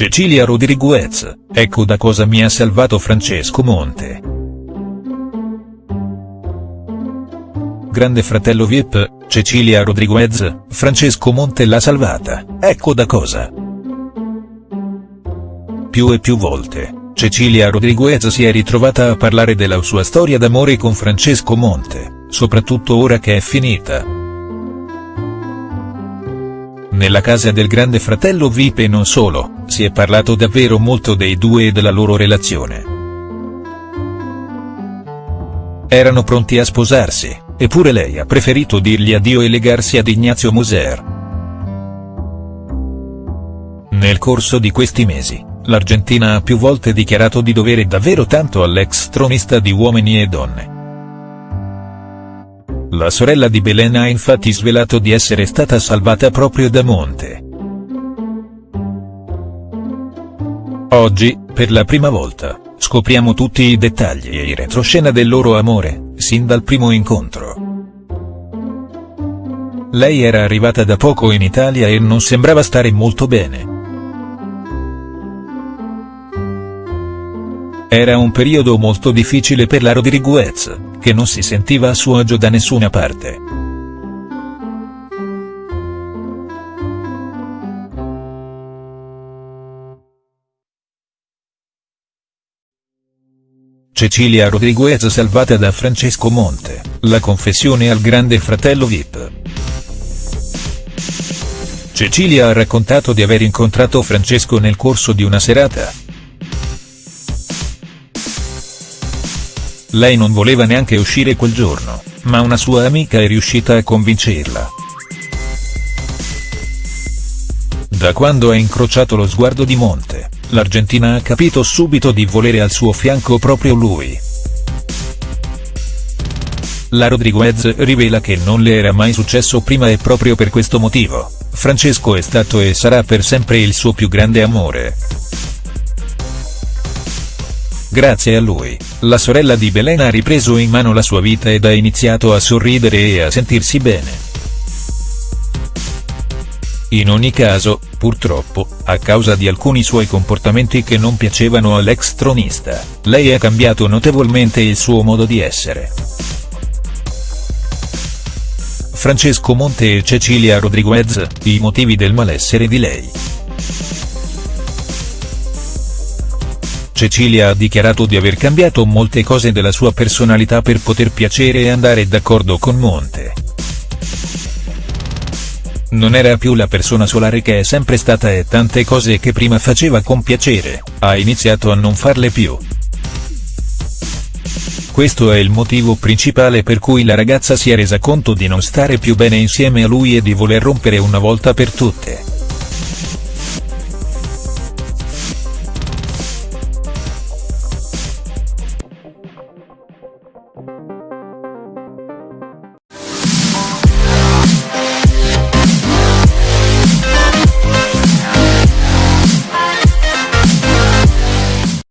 Cecilia Rodriguez, ecco da cosa mi ha salvato Francesco Monte. Grande fratello Vip, Cecilia Rodriguez, Francesco Monte l'ha salvata, ecco da cosa. Più e più volte, Cecilia Rodriguez si è ritrovata a parlare della sua storia d'amore con Francesco Monte, soprattutto ora che è finita. Nella casa del grande fratello Vip e non solo, si è parlato davvero molto dei due e della loro relazione. Erano pronti a sposarsi, eppure lei ha preferito dirgli addio e legarsi ad Ignazio Moser. Nel corso di questi mesi, l'Argentina ha più volte dichiarato di dovere davvero tanto all'ex tronista di Uomini e Donne. La sorella di Belen ha infatti svelato di essere stata salvata proprio da Monte. Oggi, per la prima volta, scopriamo tutti i dettagli e i retroscena del loro amore, sin dal primo incontro. Lei era arrivata da poco in Italia e non sembrava stare molto bene. Era un periodo molto difficile per la Rodriguez, che non si sentiva a suo agio da nessuna parte. Cecilia Rodriguez salvata da Francesco Monte, la confessione al grande fratello Vip. Cecilia ha raccontato di aver incontrato Francesco nel corso di una serata, Lei non voleva neanche uscire quel giorno, ma una sua amica è riuscita a convincerla. Da quando ha incrociato lo sguardo di Monte, l'Argentina ha capito subito di volere al suo fianco proprio lui. La Rodriguez rivela che non le era mai successo prima e proprio per questo motivo, Francesco è stato e sarà per sempre il suo più grande amore. Grazie a lui, la sorella di Belen ha ripreso in mano la sua vita ed ha iniziato a sorridere e a sentirsi bene. In ogni caso, purtroppo, a causa di alcuni suoi comportamenti che non piacevano all'ex tronista, lei ha cambiato notevolmente il suo modo di essere. Francesco Monte e Cecilia Rodriguez, i motivi del malessere di lei. Cecilia ha dichiarato di aver cambiato molte cose della sua personalità per poter piacere e andare d'accordo con Monte. Non era più la persona solare che è sempre stata e tante cose che prima faceva con piacere, ha iniziato a non farle più. Questo è il motivo principale per cui la ragazza si è resa conto di non stare più bene insieme a lui e di voler rompere una volta per tutte. you